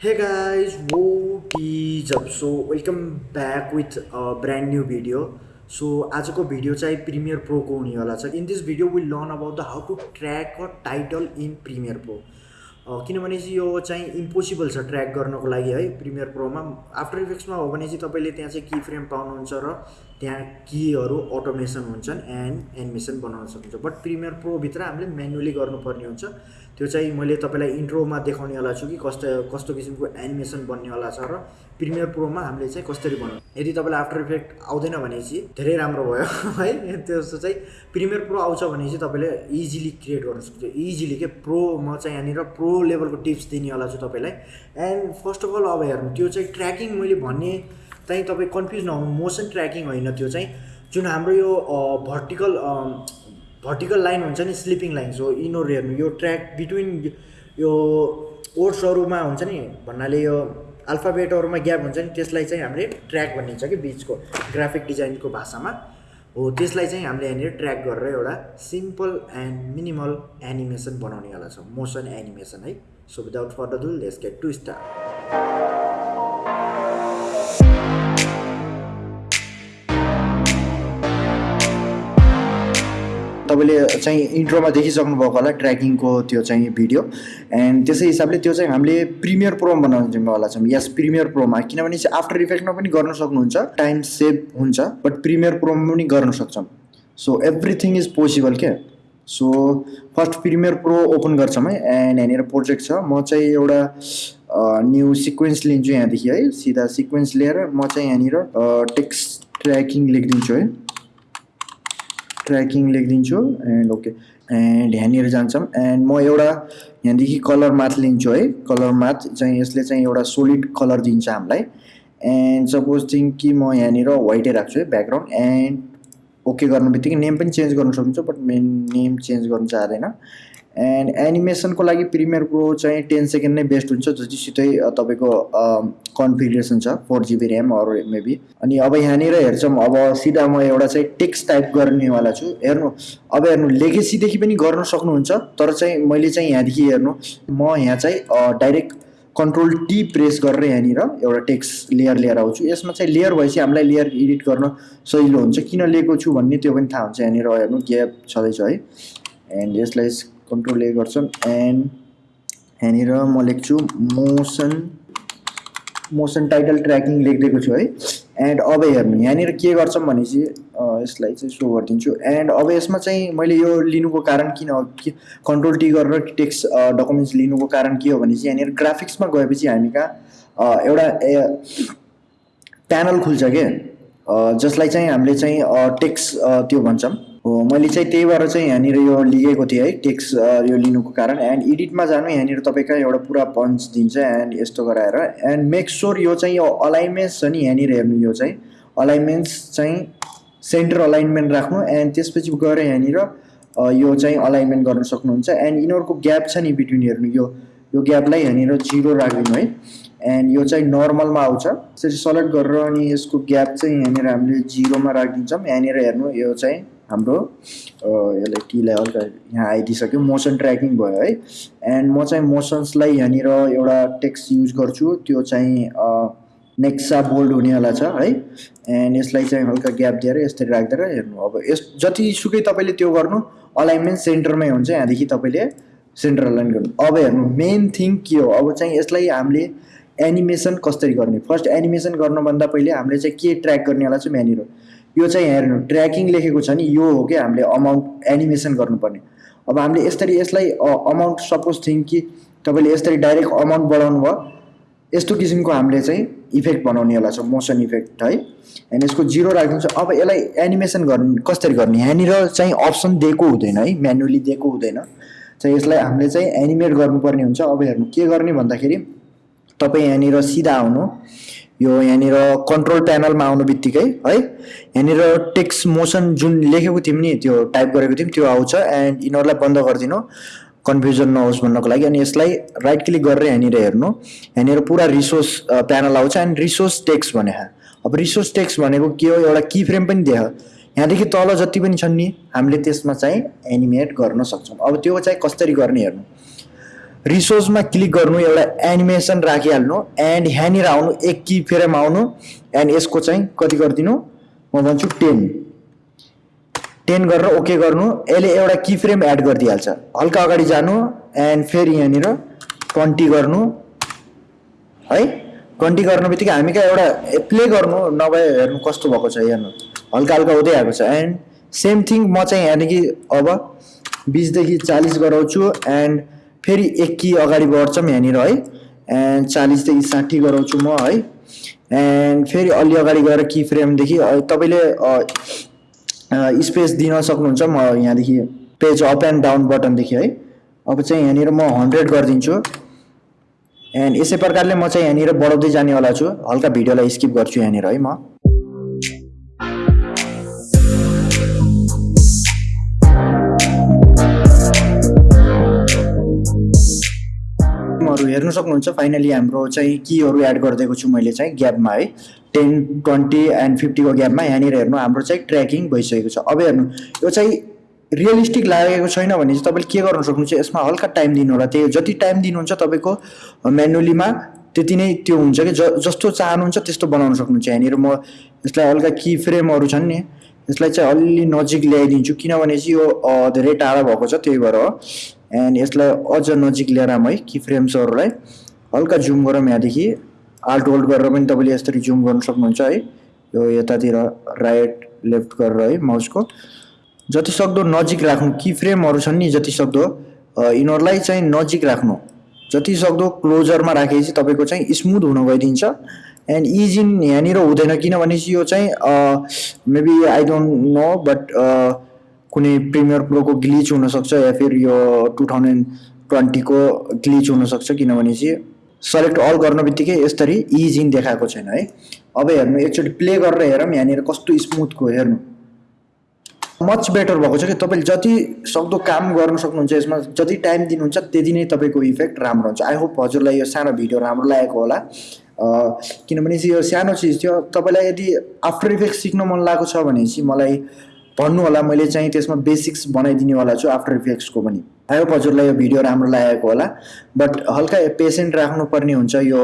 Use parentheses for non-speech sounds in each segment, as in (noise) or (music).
Hey guys, what is up? So welcome back with a brand new video. So आजको video चाहिँ premier प्रोको हुनेवाला छ in this video will learn about the how to track a title in premiere pro किनभने चाहिँ यो चाहिँ impossible छ ट्र्याक गर्नको लागि है प्रिमियर प्रोमा आफ्टर इफेक्ट्समा हो भने चाहिँ तपाईँले त्यहाँ चाहिँ की फ्रेम पाउनुहुन्छ र त्यहाँ कीहरू अटोमेसन हुन्छन् एन्ड एनिमेसन बनाउन सक्नुहुन्छ बट प्रिमियर प्रोभित्र हामीले म्यानुअली गर्नुपर्ने हुन्छ। त्यो चाहिँ मैले तपाईँलाई इन्ट्रोमा देखाउनेवाला छु कि कस्तो कस्तो किसिमको एनिमेसन बन्नेवाला छ र प्रिमियर प्रोमा हामीले चाहिँ कसरी बनाउँ यदि तपाईँलाई आफ्टर इफेक्ट आउँदैन भने चाहिँ धेरै राम्रो भयो (laughs) है। त्यस्तो चाहिँ प्रिमियर प्रो आउँछ भने चाहिँ तपाईँले इजिली क्रिएट गर्न सक्छ इजिली के? प्रो म चाहिँ यहाँनिर प्रो लेभलको टिप्स दिनेवाला छु तपाईँलाई। एन्ड फर्स्ट अफ अल अब हेर्नु त्यो चाहिँ ट्र्याकिङ मैले भन्ने चाहिँ तपाईँ कन्फ्युज नहुनु मोसन ट्र्याकिङ होइन त्यो चाहिँ। जुन हाम्रो यो भर्टिकल भर्टिकल लाइन हुन्छ नि स्लिपिङ लाइन सो यिनीहरू हेर्नु यो ट्र्याक बिट्विन यो ओर्सहरूमा हुन्छ नि भन्नाले यो अल्फाबेटहरूमा ग्याप हुन्छ नि त्यसलाई चाहिँ हामीले ट्र्याक भनिन्छ कि बिचको ग्राफिक डिजाइनको भाषामा। हो त्यसलाई चाहिँ हामीले यहाँनिर ट्र्याक गरेर एउटा सिम्पल एन्ड मिनिमल एनिमेसन बनाउनेवाला छ मोसन एनिमेसन है। So without further ado let's get to start तपाईँले चाहिँ इन्ट्रोमा देखिसक्नु भएको होला ट्र्याकिङको त्यो चाहिँ भिडियो। एन्ड त्यसै हिसाबले त्यो चाहिँ हामीले प्रिमियर प्रोमा बनाउनेवाला छौँ। यस प्रिमियर प्रोमा किनभने चाहिँ आफ्टर इफेक्टमा पनि गर्न सक्नुहुन्छ टाइम सेभ हुन्छ बट प्रिमियर प्रोमा पनि गर्न सक्छौँ। सो एभ्रिथिङ इज पोसिबल क्या? So first premiere pro open गर्छौँ है एन्ड यहाँनिर प्रोजेक्ट छ। म चाहिँ एउटा न्यू सिक्वेन्स लिन्छु यहाँदेखि है। सिधा सिक्वेन्स लिएर म चाहिँ यहाँनिर टेक्स्ट ट्र्याकिङ लेखिदिन्छु है। ट्र्याकिङ लेखिदिन्छु एन्ड ओके एन्ड यहाँनिर जान्छौँ एन्ड म एउटा यहाँदेखि कलर माथ लिन्छु है। कलर माथ चाहिँ यसले चाहिँ एउटा सोलिड कलर दिन्छ हामीलाई। एन्ड सपोज थिङ्क कि म यहाँनिर वाइटै राख्छु है ब्याकग्राउन्ड एन्ड ओके गर्नु बित्तिकै नेम पनि चेन्ज गर्नु सक्नुहुन्छ बट मेन नेम चेन्ज गर्नु चाहँदैन। एन्ड एनिमेसनको लागि प्रिमियर प्रो चाहिँ टेन सेकेन्ड नै बेस्ट हुन्छ जतिसितै तपाईँको कन्फिगरेसन छ फोर जिबी ऱ्याम अरू मेबी अनि अब यहाँनिर हेर्छौँ अब सिधा म एउटा चाहिँ टेक्स्ट टाइप गर्नेवाला छु। हेर्नु अब हेर्नु लेगेसीदेखि पनि गर्न सक्नुहुन्छ तर चाहिँ मैले चाहिँ यहाँदेखि हेर्नु म यहाँ चाहिँ डाइरेक्ट कन्ट्रोल टी प्रेस गरेर यहाँनिर एउटा टेक्स्ट लेयर लिएर आउँछु। यसमा चाहिँ लेयर भएपछि हामीलाई लेयर एडिट गर्न सजिलो हुन्छ। किन लिएको छु भन्ने त्यो पनि थाहा हुन्छ। यहाँनिर हेर्नु ग्याप छँदैछ है। एन्ड यसलाई कन्ट्रोल ए गर्छौँ एन्ड यहाँनिर म लेख्छु मोसन मोसन टाइटल ट्र्याकिङ लेखिदिएको छु है एन्ड अब हेर्नु यहाँनिर के गर्छौँ भने चाहिँ यसलाई चाहिँ सो गरिदिन्छु एन्ड अब यसमा चाहिँ मैले यो लिनुको कारण किन कन्ट्रोल टी गरेर टेक्स्ट डकुमेन्ट्स लिनुको कारण के हो भने चाहिँ यहाँनिर ग्राफिक्समा गएपछि हामी कहाँ एउटा प्यानल खुल्छ के जसलाई चाहिँ हामीले चाहिँ टेक्स्ट त्यो भन्छौँ हो मैले चाहिँ त्यही भएर चाहिँ यहाँनिर यो लिएको थिएँ है टेक्स यो लिनुको कारण। एन्ड एडिटमा जानु यहाँनिर तपाईँको एउटा पुरा पन्च दिन्छ एन्ड यस्तो गराएर। एन्ड मेक स्योर यो चाहिँ यो अलाइनमेन्ट्स छ नि यहाँनिर हेर्नु यो चाहिँ अलाइनमेन्ट्स चाहिँ सेन्टर अलाइनमेन्ट राख्नु एन्ड त्यसपछि गएर यहाँनिर यो चाहिँ अलाइनमेन्ट गर्न सक्नुहुन्छ। एन्ड यिनीहरूको ग्याप छ नि बिट्विन हेर्नु यो यो ग्यापलाई यहाँनिर जिरो राखिदिनु है। एन्ड यो चाहिँ नर्मलमा आउँछ। त्यसरी सलेक्ट गरेर अनि यसको ग्याप चाहिँ यहाँनिर हामीले जिरोमा राखिदिन्छौँ। यहाँनिर हेर्नु यो चाहिँ हाम्रो यसलाई टीलाई हल्का यहाँ आइदिइसक्यो। मोसन ट्र्याकिङ भयो है। एन्ड म चाहिँ मोसन्सलाई यहाँनिर एउटा टेक्स्ट युज गर्छु। त्यो चाहिँ नेक्सा बोल्ड हुनेवाला छ है। एन्ड यसलाई चाहिँ हल्का ग्याप दिएर यसरी राखिदिएर हेर्नु। अब यस जतिसुकै तपाईँले त्यो गर्नु अलाइनमेन्ट सेन्टरमै हुन्छ यहाँदेखि तपाईँले सेन्टर अलाइन गर्नु। अब हेर्नु मेन थिङ के हो? अब चाहिँ यसलाई हामीले एनिमेसन कसरी गर्ने? फर्स्ट एनिमेसन गर्नुभन्दा पहिले हामीले चाहिँ के ट्र्याक गर्नेवाला छ यहाँनिर। यो चाहिँ हेर्नु ट्र्याकिङ लेखेको छ नि यो हो कि हामीले अमाउन्ट एनिमेसन गर्नुपर्ने। अब हामीले यसरी यसलाई अमाउन्ट सपोज थिङ कि तपाईँले यसरी डाइरेक्ट अमाउन्ट बढाउनु भयो यस्तो किसिमको हामीले चाहिँ इफेक्ट बनाउनेवाला छ मोसन इफेक्ट है। एन्ड यसको जिरो राखिदिन्छ अब यसलाई एनिमेसन गर्ने कसरी गर्ने? यहाँनिर चाहिँ अप्सन दिएको हुँदैन है म्यानुअली दिएको हुँदैन। चाहिँ यसलाई हामीले चाहिँ एनिमेट गर्नुपर्ने हुन्छ। अब हेर्नु के गर्ने भन्दाखेरि तपाईँ यहाँनिर सिधा आउनु। यो यहाँनिर कन्ट्रोल प्यानलमा आउनु बित्तिकै है? यहाँनिर टेक्स्ट मोसन जुन लेखेको थियौँ नि त्यो टाइप गरेको थियौँ त्यो आउँछ एन्ड यिनीहरूलाई बन्द गरिदिनु। कन्फ्युजन नहोस् भन्नको लागि अनि यसलाई राइट क्लिक गरेर यहाँनिर हेर्नु। यहाँनिर पुरा रिसोर्स प्यानल आउँछ एन्ड रिसोर्स टेक्स्ट भने अब रिसोर्स टेक्स्ट भनेको के हो? एउटा की फ्रेम पनि देख। यहाँदेखि तल जति पनि छन् नि हामीले त्यसमा चाहिँ एनिमेट गर्न सक्छौँ। अब त्यो चाहिँ कसरी गर्ने हेर्नु? रिसोर्समा क्लिक गर्नु एउटा एनिमेसन राखिहाल्नु एन्ड यहाँनिर आउनु एक कि फ्रेम आउनु एन्ड यसको चाहिँ कति गरिदिनु? म भन्छु टेन टेन गरेर ओके गर्नु यसले एउटा की फ्रेम एड गरिदिइहाल्छ हल्का अगाडि जानु एन्ड फेरि यहाँनिर ट्वेन्टी गर्नु। है? ट्वेन्टी गर्नु बित्तिकै हामी कहाँ एउटा प्ले गर्नु नभए हेर्नु कस्तो भएको छ हेर्नु हल्का हल्का हुँदै आएको छ। एन्ड सेम थिङ म चाहिँ यहाँदेखि अब बिसदेखि चालिस गराउँछु एन्ड फेरि एक कि अगाडि बढ्छौँ यहाँनिर है। एन्ड चालिसदेखि साठी गराउँछु म है। एन्ड फेरि अलि अगाडि गएर की फ्रेमदेखि तपाईँले स्पेस दिन सक्नुहुन्छ म यहाँदेखि पेज अप एन्ड डाउन बटनदेखि है। अब चाहिँ यहाँनिर म हन्ड्रेड गरिदिन्छु। एन्ड यसै प्रकारले म चाहिँ यहाँनिर बढाउँदै जानेवाला छु। हल्का भिडियोलाई स्किप गर्छु यहाँनिर है म। हरू हेर्नु सक्नुहुन्छ। फाइनली हाम्रो चाहिँ कीहरू एड गरिदिएको छु मैले चाहिँ ग्यापमा है। टेन ट्वेन्टी एन्ड फिफ्टीको ग्यापमा यहाँनिर हेर्नु हाम्रो चाहिँ ट्र्याकिङ भइसकेको छ। अब हेर्नु यो चाहिँ रियलिस्टिक लागेको छैन भने चाहिँ तपाईँले के गर्नु सक्नुहुन्छ? यसमा हल्का टाइम दिनु होला त्यही जति टाइम दिनुहुन्छ तपाईँको म्यानुअलीमा त्यति नै त्यो हुन्छ कि। जस्तो चाहनुहुन्छ त्यस्तो बनाउन सक्नुहुन्छ। यहाँनिर म यसलाई हल्का की फ्रेमहरू छन् नि। यसलाई चाहिँ अलि नजिक ल्याइदिन्छु। किनभने चाहिँ यो धेरै टाढा भएको छ। त्यही भएर हो। एन्ड यसलाई अझ नजिक ल्याएर आऊँ है की फ्रेम्सहरूलाई हल्का जुम गरौँ यहाँदेखि। आल्ट होल्ड गरेर पनि तपाईँले यसरी जुम गर्नु सक्नुहुन्छ है। यो यतातिर राइट लेफ्ट गरेर है माउसको। जति सक्दो नजिक राख्नु की फ्रेमहरू छन् नि जति सक्दो यिनीहरूलाई चाहिँ नजिक राख्नु। जति सक्दो क्लोजरमा राखेपछि तपाईँको चाहिँ स्मुथ हुन गइदिन्छ। एन्ड इजिन यहाँनिर हुँदैन किनभने यो चाहिँ maybe I don't know but कुनै प्रिमियर प्रोको ग्लिच हुनसक्छ या फिर यो टु थाउजन्ड ट्वेन्टीको ग्लिच हुनसक्छ किनभने चाहिँ सेलेक्ट अल गर्न बित्तिकै यसरी इजिन देखाएको छैन है। अब हेर्नु एकचोटि प्ले गरेर हेरौँ यहाँनिर कस्तो स्मुथको हेर्नु। मच बेटर भएको छ कि? तपाईँले जति सक्दो काम गर्न सक्नुहुन्छ यसमा जति टाइम दिनुहुन्छ त्यति नै तपाईँको इफेक्ट राम्रो हुन्छ। आई होप हजुरलाई यो सानो भिडियो राम्रो लागेको होला। किनभने चाहिँ यो सानो चिज थियो। तपाईँलाई यदि आफ्टर इफेक्ट सिक्न मन लागेको छ भने चाहिँ मलाई भन्नु होला मैले चाहिँ त्यसमा बेसिक्स बनाइदिनेवाला छु आफ्टर इफेक्ट्सको पनि। आई होप हजुरलाई यो भिडियो राम्रो लागेको होला बट हल्का पेसेन्ट राख्नुपर्ने हुन्छ यो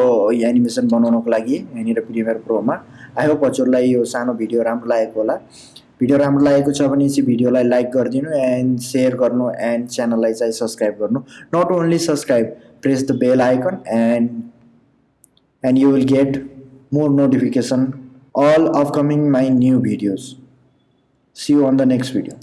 एनिमेसन बनाउनको लागि यहाँनिर प्रिमियर प्रोमा आई हजुरलाई यो सानो भिडियो राम्रो लागेको होला। भिडियो राम्रो लागेको छ भने चाहिँ भिडियोलाई लाइक गरिदिनु एन्ड सेयर गर्नु एन्ड च्यानललाई चाहिँ सब्सक्राइब गर्नु। Not only subscribe press the bell icon and and you will get more notification all upcoming my new videos see you on the next video